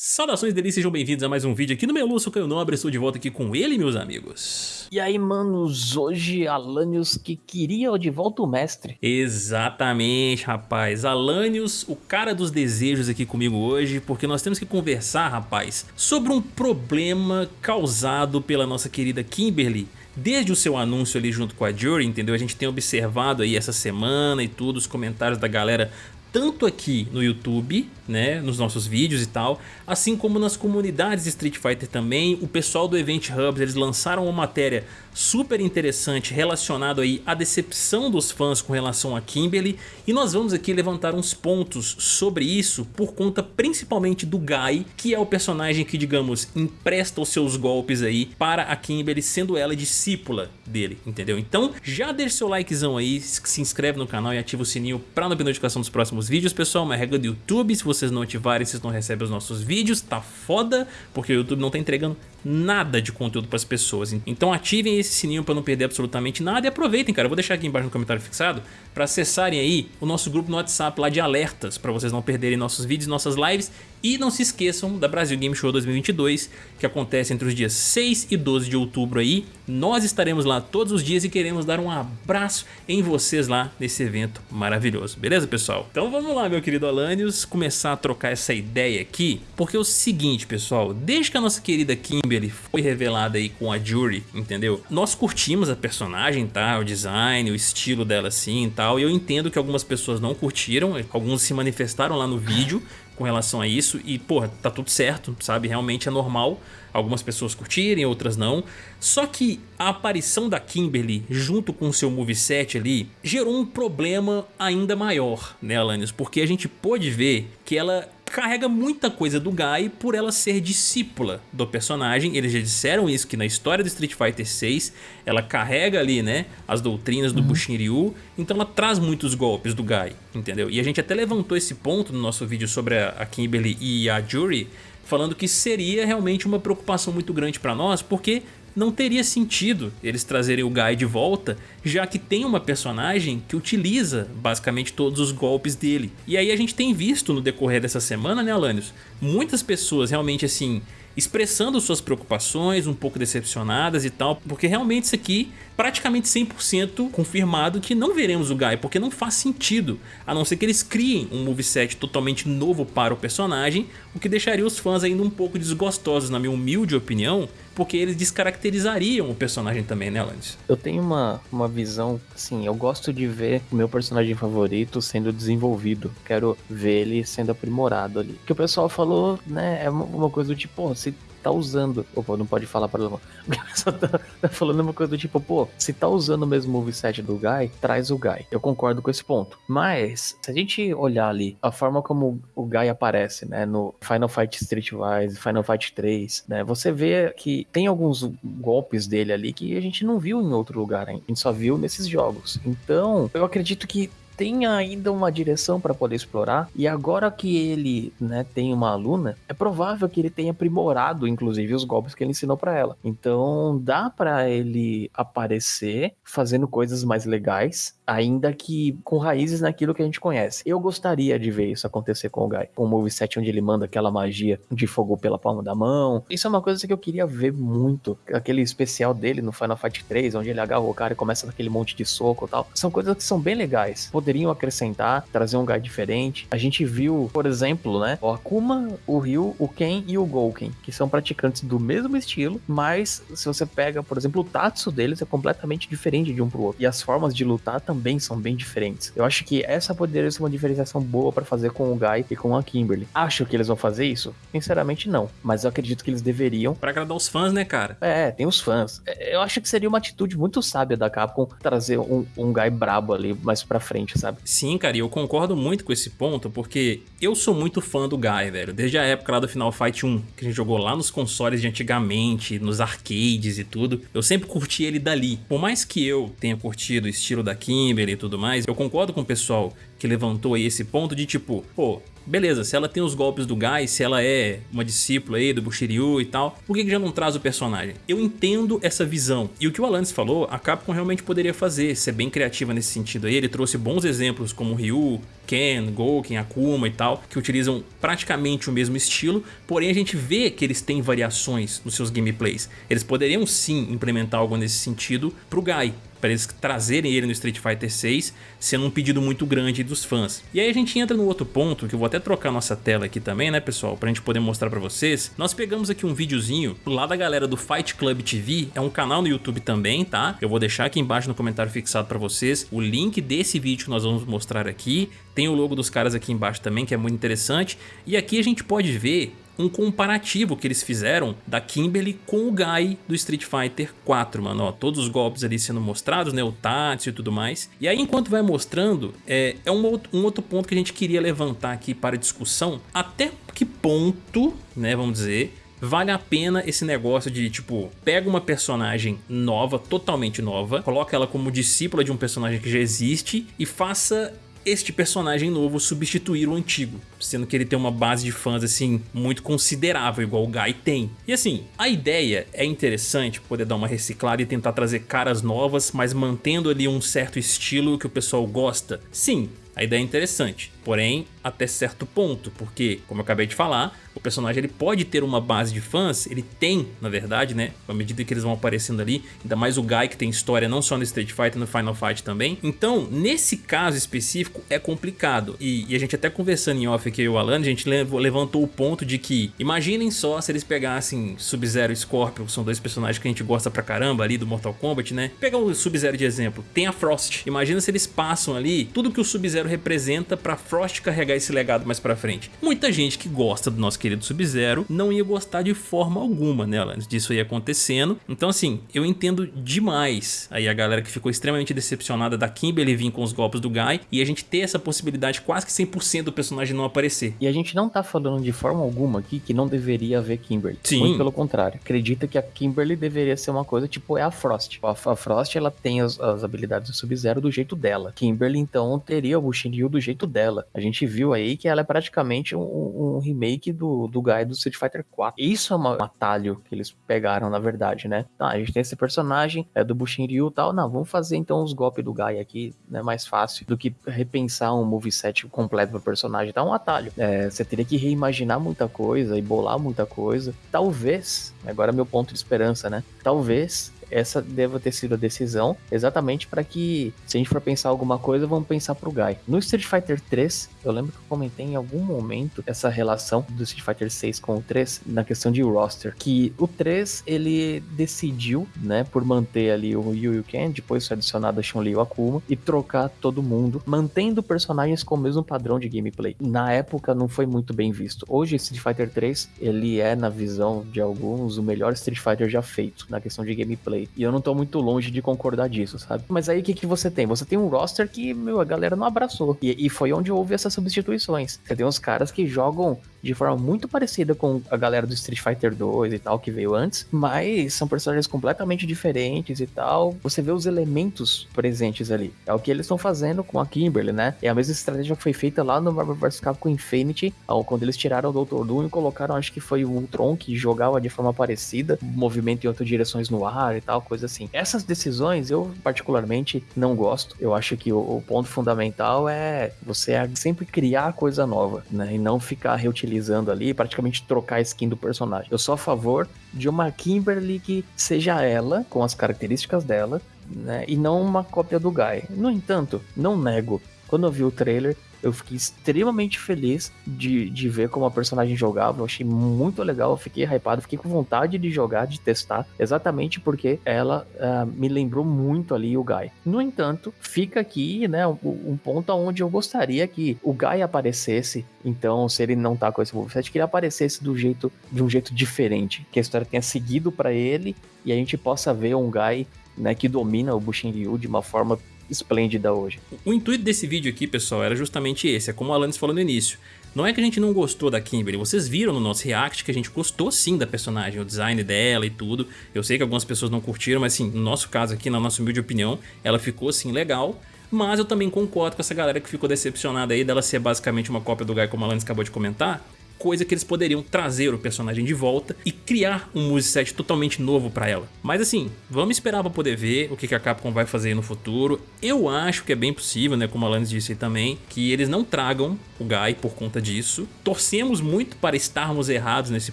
Saudações delícias, sejam bem-vindos a mais um vídeo aqui no Meluço Caio Nobre, estou de volta aqui com ele, meus amigos. E aí, manos, hoje Alanios que queria de volta o mestre. Exatamente, rapaz, Alanios, o cara dos desejos aqui comigo hoje, porque nós temos que conversar, rapaz, sobre um problema causado pela nossa querida Kimberly, Desde o seu anúncio ali junto com a Jury, entendeu? A gente tem observado aí essa semana e tudo, os comentários da galera tanto aqui no YouTube, né, nos nossos vídeos e tal, assim como nas comunidades de Street Fighter também, o pessoal do Event Hubs, eles lançaram uma matéria super interessante relacionado aí à decepção dos fãs com relação a Kimberly e nós vamos aqui levantar uns pontos sobre isso por conta principalmente do Guy, que é o personagem que, digamos, empresta os seus golpes aí para a Kimberly, sendo ela discípula dele, entendeu? Então já deixa seu likezão aí, se inscreve no canal e ativa o sininho para não perder notificação dos próximos vídeos, pessoal, uma regra do YouTube, se vocês não ativarem, vocês não recebem os nossos vídeos, tá foda, porque o YouTube não tá entregando nada de conteúdo para as pessoas. Então ativem esse sininho para não perder absolutamente nada e aproveitem, cara. Eu vou deixar aqui embaixo no comentário fixado para acessarem aí o nosso grupo no WhatsApp lá de alertas para vocês não perderem nossos vídeos, nossas lives e não se esqueçam da Brasil Game Show 2022 que acontece entre os dias 6 e 12 de outubro aí. Nós estaremos lá todos os dias e queremos dar um abraço em vocês lá nesse evento maravilhoso, beleza pessoal? Então vamos lá meu querido Alanios, começar a trocar essa ideia aqui, porque é o seguinte pessoal, desde que a nossa querida Kimberly foi revelada aí com a Jury, entendeu? Nós curtimos a personagem, tá? O design, o estilo dela assim e tal, e eu entendo que algumas pessoas não curtiram, alguns se manifestaram lá no vídeo, com relação a isso e, porra, tá tudo certo, sabe? Realmente é normal algumas pessoas curtirem, outras não. Só que a aparição da Kimberly junto com o seu moveset ali gerou um problema ainda maior, né, Alanis? Porque a gente pôde ver que ela carrega muita coisa do Guy por ela ser discípula do personagem. Eles já disseram isso, que na história do Street Fighter 6 ela carrega ali, né, as doutrinas do uhum. Bushin Ryu, então ela traz muitos golpes do Guy, entendeu? E a gente até levantou esse ponto no nosso vídeo sobre a, a Kimberly e a Jury, falando que seria realmente uma preocupação muito grande para nós, porque não teria sentido eles trazerem o Guy de volta, já que tem uma personagem que utiliza basicamente todos os golpes dele. E aí a gente tem visto no decorrer dessa semana, né Alanios, muitas pessoas realmente assim expressando suas preocupações, um pouco decepcionadas e tal, porque realmente isso aqui praticamente 100% confirmado que não veremos o Guy, porque não faz sentido, a não ser que eles criem um moveset totalmente novo para o personagem, o que deixaria os fãs ainda um pouco desgostosos, na minha humilde opinião, porque eles descaracterizariam o personagem também, né, Landis? Eu tenho uma, uma visão, assim, eu gosto de ver o meu personagem favorito sendo desenvolvido, quero ver ele sendo aprimorado ali. Que o pessoal falou, né, é uma coisa do tipo, se tá usando. Opa, não pode falar para O pessoal tá, tá falando uma coisa do tipo, pô, se tá usando o mesmo moveset do Guy, traz o Guy. Eu concordo com esse ponto. Mas, se a gente olhar ali a forma como o Guy aparece, né, no Final Fight Streetwise, Final Fight 3, né, você vê que tem alguns golpes dele ali que a gente não viu em outro lugar ainda. A gente só viu nesses jogos. Então, eu acredito que tem ainda uma direção para poder explorar. E agora que ele, né, tem uma aluna, é provável que ele tenha aprimorado, inclusive, os golpes que ele ensinou para ela. Então, dá para ele aparecer fazendo coisas mais legais, ainda que com raízes naquilo que a gente conhece. Eu gostaria de ver isso acontecer com o Guy. Um moveset onde ele manda aquela magia de fogo pela palma da mão. Isso é uma coisa que eu queria ver muito. Aquele especial dele no Final Fight 3, onde ele agarra o cara e começa naquele monte de soco e tal. São coisas que são bem legais. Poder poderiam acrescentar, trazer um guy diferente. A gente viu, por exemplo, né, o Akuma, o Ryu, o Ken e o Gouken, que são praticantes do mesmo estilo, mas se você pega, por exemplo, o Tatsu deles é completamente diferente de um pro outro. E as formas de lutar também são bem diferentes. Eu acho que essa poderia ser uma diferenciação boa para fazer com o Guy e com a Kimberly. Acho que eles vão fazer isso? Sinceramente, não. Mas eu acredito que eles deveriam. Para agradar os fãs, né, cara? É, tem os fãs. É, eu acho que seria uma atitude muito sábia da Capcom trazer um, um Guy brabo ali mais pra frente, sabe? Sim, cara, e eu concordo muito com esse ponto, porque eu sou muito fã do Guy, velho. Desde a época lá do Final Fight 1, que a gente jogou lá nos consoles de antigamente, nos arcades e tudo, eu sempre curti ele dali. Por mais que eu tenha curtido o estilo da Kimberly e tudo mais, eu concordo com o pessoal que levantou aí esse ponto de tipo, pô, beleza, se ela tem os golpes do Gai, se ela é uma discípula aí do Bushiryu e tal, por que, que já não traz o personagem? Eu entendo essa visão, e o que o Alanis falou, a Capcom realmente poderia fazer, ser bem criativa nesse sentido aí, ele trouxe bons exemplos como Ryu, Ken, Gouken, Akuma e tal, que utilizam praticamente o mesmo estilo, porém a gente vê que eles têm variações nos seus gameplays. Eles poderiam sim implementar algo nesse sentido pro Gai, para eles trazerem ele no Street Fighter 6, sendo um pedido muito grande dos fãs. E aí a gente entra no outro ponto, que eu vou até trocar nossa tela aqui também, né pessoal, pra gente poder mostrar pra vocês. Nós pegamos aqui um videozinho lá da galera do Fight Club TV, é um canal no YouTube também, tá? Eu vou deixar aqui embaixo no comentário fixado pra vocês o link desse vídeo que nós vamos mostrar aqui. Tem o logo dos caras aqui embaixo também, que é muito interessante. E aqui a gente pode ver um comparativo que eles fizeram da Kimberly com o Guy do Street Fighter 4, mano, ó, todos os golpes ali sendo mostrados, né, o Tatsu e tudo mais. E aí enquanto vai mostrando, é, é um, outro, um outro ponto que a gente queria levantar aqui para discussão, até que ponto, né, vamos dizer, vale a pena esse negócio de, tipo, pega uma personagem nova, totalmente nova, coloca ela como discípula de um personagem que já existe e faça este personagem novo substituir o antigo, sendo que ele tem uma base de fãs assim muito considerável, igual o Guy tem. E assim, a ideia é interessante poder dar uma reciclada e tentar trazer caras novas, mas mantendo ali um certo estilo que o pessoal gosta. Sim, a ideia é interessante, porém até certo ponto, porque, como eu acabei de falar, o personagem ele pode ter uma base de fãs, ele tem, na verdade, né, à medida que eles vão aparecendo ali, ainda mais o Guy que tem história não só no Street Fighter, no Final Fight também. Então, nesse caso específico, é complicado. E, e a gente até conversando em off aqui, e o Alan, a gente levantou o ponto de que, imaginem só se eles pegassem Sub-Zero e Scorpion, são dois personagens que a gente gosta pra caramba ali do Mortal Kombat, né? Pegar o Sub-Zero de exemplo, tem a Frost. Imagina se eles passam ali tudo que o Sub-Zero representa pra Frost carregar esse legado mais pra frente. Muita gente que gosta do nosso querido Sub-Zero não ia gostar de forma alguma, né, antes disso aí acontecendo. Então assim, eu entendo demais aí a galera que ficou extremamente decepcionada da Kimberly vir com os golpes do Guy e a gente ter essa possibilidade quase que 100% do personagem não aparecer. E a gente não tá falando de forma alguma aqui que não deveria haver Kimberly. Sim. Muito pelo contrário. Acredita que a Kimberly deveria ser uma coisa tipo é a Frost. A, a Frost ela tem as, as habilidades do Sub-Zero do jeito dela. Kimberly então teria o Shinryu do jeito dela. A gente viu aí que ela é praticamente um, um remake do, do Guy do Street Fighter 4. Isso é uma, um atalho que eles pegaram, na verdade, né? Tá, a gente tem esse personagem, é do Bushinryu e tal. Não, vamos fazer então os golpes do Guy aqui, né? Mais fácil do que repensar um moveset completo pro personagem. Tá um atalho. É, você teria que reimaginar muita coisa e bolar muita coisa. Talvez, agora é meu ponto de esperança, né? Talvez essa deva ter sido a decisão, exatamente para que, se a gente for pensar alguma coisa, vamos pensar pro Guy. No Street Fighter 3, eu lembro que eu comentei em algum momento essa relação do Street Fighter 6 com o 3 na questão de roster, que o 3 ele decidiu, né, por manter ali o Ryu e o Ken, depois foi adicionado a Chun-Li e o Akuma e trocar todo mundo, mantendo personagens com o mesmo padrão de gameplay. Na época não foi muito bem visto. Hoje Street Fighter 3, ele é na visão de alguns o melhor Street Fighter já feito na questão de gameplay. E eu não tô muito longe de concordar disso, sabe? Mas aí o que, que você tem? Você tem um roster que, meu, a galera não abraçou. E, e foi onde houve essas substituições. Você tem uns caras que jogam de forma muito parecida com a galera do Street Fighter 2 e tal, que veio antes, mas são personagens completamente diferentes e tal. Você vê os elementos presentes ali. É o que eles estão fazendo com a Kimberly, né? É a mesma estratégia que foi feita lá no Marvel vs Capcom Infinity, quando eles tiraram o Dr. Doom e colocaram, acho que foi o Ultron, que jogava de forma parecida, movimento em outras direções no ar e tal, coisa assim. Essas decisões eu particularmente não gosto. Eu acho que o, o ponto fundamental é você sempre criar coisa nova, né? E não ficar reutilizando utilizando ali, praticamente trocar a skin do personagem. Eu sou a favor de uma Kimberly que seja ela, com as características dela, né, e não uma cópia do Guy. No entanto, não nego, quando eu vi o trailer, eu fiquei extremamente feliz de, de ver como a personagem jogava. Eu achei muito legal, eu fiquei hypado, fiquei com vontade de jogar, de testar, exatamente porque ela uh, me lembrou muito ali o Guy. No entanto, fica aqui, né, um, um, ponto onde eu gostaria que o Guy aparecesse. Então, se ele não tá com esse moveset, que ele aparecesse do jeito, de um jeito diferente, que a história tenha seguido para ele e a gente possa ver um Guy né, que domina o Bushin Ryu de uma forma esplêndida hoje. O intuito desse vídeo aqui, pessoal, era justamente esse, é como o Alanis falou no início. Não é que a gente não gostou da Kimberly, vocês viram no nosso react que a gente gostou sim da personagem, o design dela e tudo. Eu sei que algumas pessoas não curtiram, mas assim, no nosso caso aqui, na nossa humilde opinião, ela ficou assim legal. mas eu também concordo com essa galera que ficou decepcionada aí dela ser basicamente uma cópia do Guy como a Alanis acabou de comentar, coisa que eles poderiam trazer o personagem de volta e criar um moveset totalmente novo pra ela. Mas assim, vamos esperar pra poder ver o que a Capcom vai fazer no futuro. Eu acho que é bem possível, né, como a Alanis disse também, que eles não tragam o Guy por conta disso. Torcemos muito para estarmos errados nesse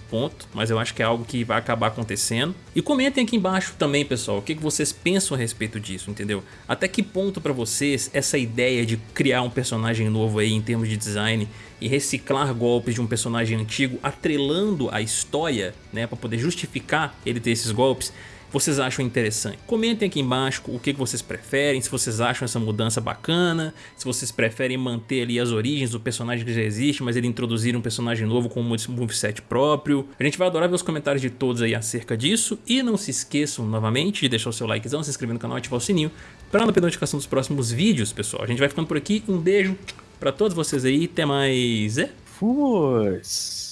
ponto, mas eu acho que é algo que vai acabar acontecendo. E comentem aqui embaixo também, pessoal, o que vocês pensam a respeito disso, entendeu? Até que ponto para vocês essa ideia de criar um personagem novo aí em termos de design e reciclar golpes de um personagem antigo atrelando a história, né, para poder justificar ele ter esses golpes, vocês acham interessante. Comentem aqui embaixo o que vocês preferem, se vocês acham essa mudança bacana, se vocês preferem manter ali as origens do personagem que já existe, mas ele introduzir um personagem novo com um moveset próprio. A gente vai adorar ver os comentários de todos aí acerca disso e não se esqueçam novamente de deixar o seu likezão, se inscrever no canal e ativar o sininho para não perder a notificação dos próximos vídeos, pessoal. A gente vai ficando por aqui, um beijo para todos vocês aí, até mais. É? Force!